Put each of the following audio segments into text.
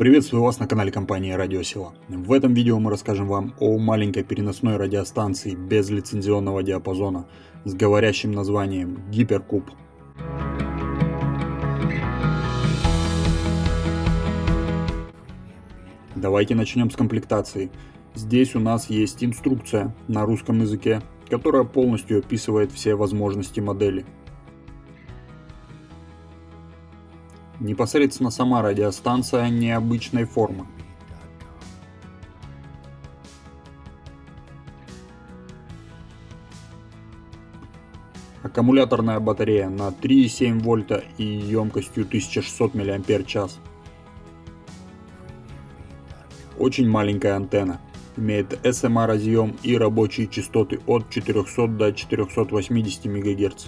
Приветствую вас на канале компании Радио Сила. В этом видео мы расскажем вам о маленькой переносной радиостанции без лицензионного диапазона с говорящим названием Гиперкуб. Давайте начнем с комплектации. Здесь у нас есть инструкция на русском языке, которая полностью описывает все возможности модели. Непосредственно сама радиостанция необычной формы. Аккумуляторная батарея на 3,7 вольта и емкостью 1600 мАч. Очень маленькая антенна. Имеет SMA разъем и рабочие частоты от 400 до 480 МГц.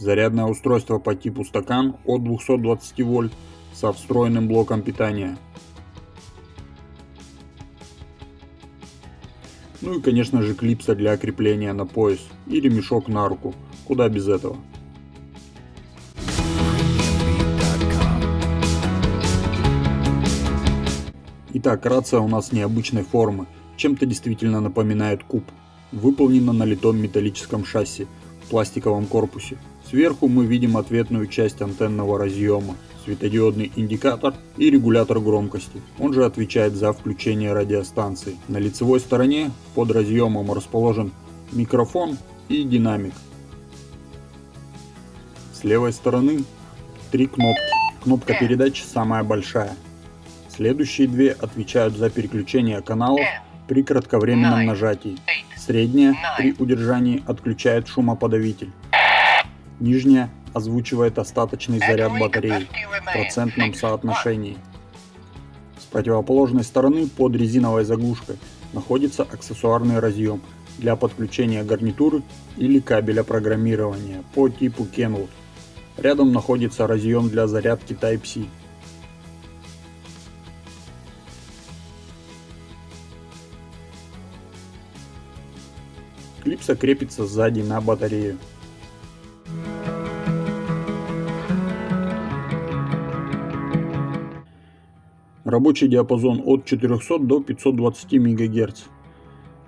Зарядное устройство по типу стакан от 220 вольт со встроенным блоком питания. Ну и конечно же клипса для крепления на пояс и ремешок на руку, куда без этого. Итак, рация у нас необычной формы, чем-то действительно напоминает куб. Выполнена на литом металлическом шасси, в пластиковом корпусе. Сверху мы видим ответную часть антенного разъема, светодиодный индикатор и регулятор громкости. Он же отвечает за включение радиостанции. На лицевой стороне под разъемом расположен микрофон и динамик. С левой стороны три кнопки. Кнопка передач самая большая. Следующие две отвечают за переключение каналов при кратковременном нажатии. Средняя при удержании отключает шумоподавитель. Нижняя озвучивает остаточный заряд батареи в процентном соотношении. С противоположной стороны под резиновой заглушкой находится аксессуарный разъем для подключения гарнитуры или кабеля программирования по типу Kenwood. Рядом находится разъем для зарядки Type-C. Клипса крепится сзади на батарею. Рабочий диапазон от 400 до 520 МГц.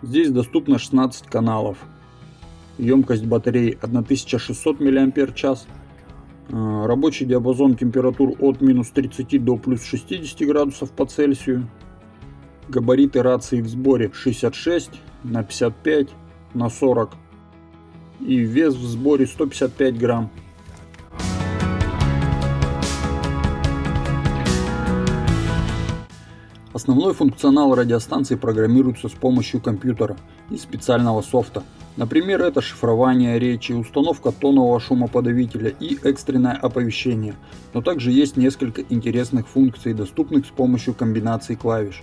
Здесь доступно 16 каналов. Емкость батареи 1600 мАч. А, рабочий диапазон температур от минус 30 до плюс 60 градусов по Цельсию. Габариты рации в сборе 66 на 55 на 40. И вес в сборе 155 грамм. Основной функционал радиостанции программируется с помощью компьютера и специального софта. Например, это шифрование речи, установка тонового шумоподавителя и экстренное оповещение. Но также есть несколько интересных функций, доступных с помощью комбинаций клавиш.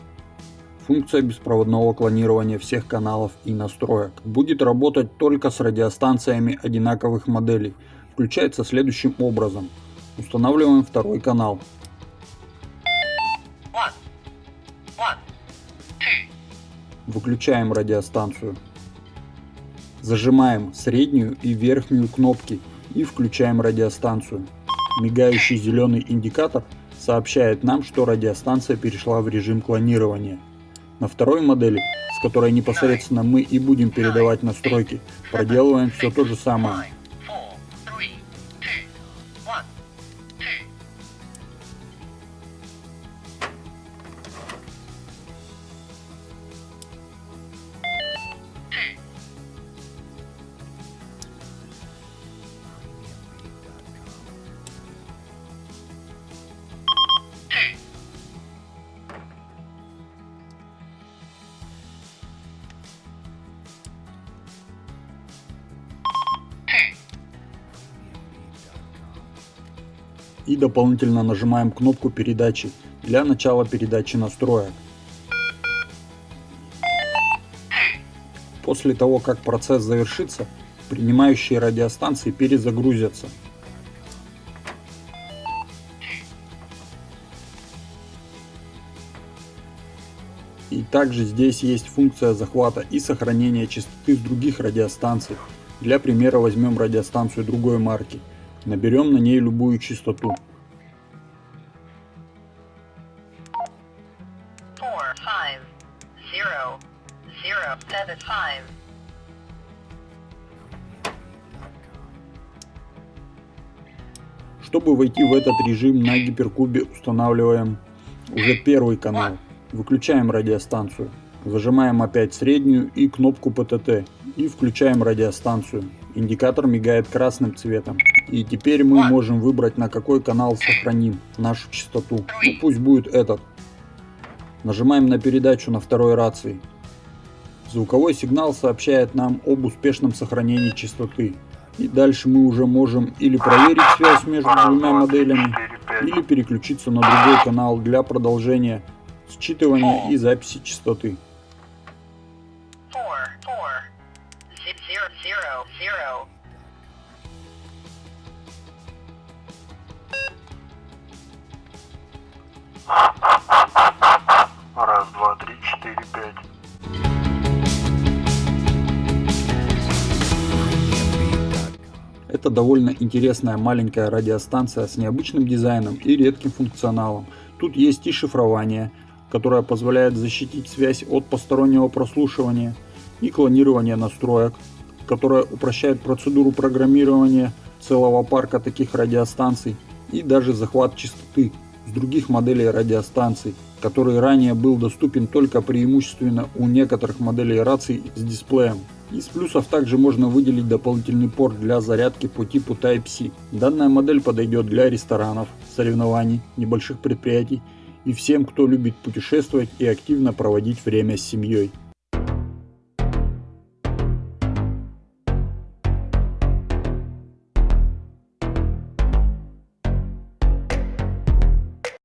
Функция беспроводного клонирования всех каналов и настроек будет работать только с радиостанциями одинаковых моделей. Включается следующим образом. Устанавливаем второй канал. Выключаем радиостанцию. Зажимаем среднюю и верхнюю кнопки и включаем радиостанцию. Мигающий зеленый индикатор сообщает нам, что радиостанция перешла в режим клонирования. На второй модели, с которой непосредственно мы и будем передавать настройки, проделываем все то же самое. И дополнительно нажимаем кнопку передачи для начала передачи настроек. После того, как процесс завершится, принимающие радиостанции перезагрузятся. И также здесь есть функция захвата и сохранения частоты с других радиостанций. Для примера возьмем радиостанцию другой марки. Наберем на ней любую частоту. four five zero zero seven five Чтобы войти в этот режим на гиперкубе устанавливаем уже первый канал. Выключаем радиостанцию. Зажимаем опять среднюю и кнопку PTT и включаем радиостанцию. Индикатор мигает красным цветом. И теперь мы можем выбрать на какой канал сохраним нашу частоту. Ну, пусть будет этот. Нажимаем на передачу на второй рации. Звуковой сигнал сообщает нам об успешном сохранении частоты. И дальше мы уже можем или проверить связь между двумя моделями, или переключиться на другой канал для продолжения считывания и записи частоты. four four zero zero zero Это довольно интересная маленькая радиостанция с необычным дизайном и редким функционалом. Тут есть и шифрование, которое позволяет защитить связь от постороннего прослушивания, и клонирование настроек, которое упрощает процедуру программирования целого парка таких радиостанций, и даже захват частоты с других моделей радиостанций, который ранее был доступен только преимущественно у некоторых моделей раций с дисплеем. Из плюсов также можно выделить дополнительный порт для зарядки по типу Type-C. Данная модель подойдет для ресторанов, соревнований, небольших предприятий и всем, кто любит путешествовать и активно проводить время с семьей.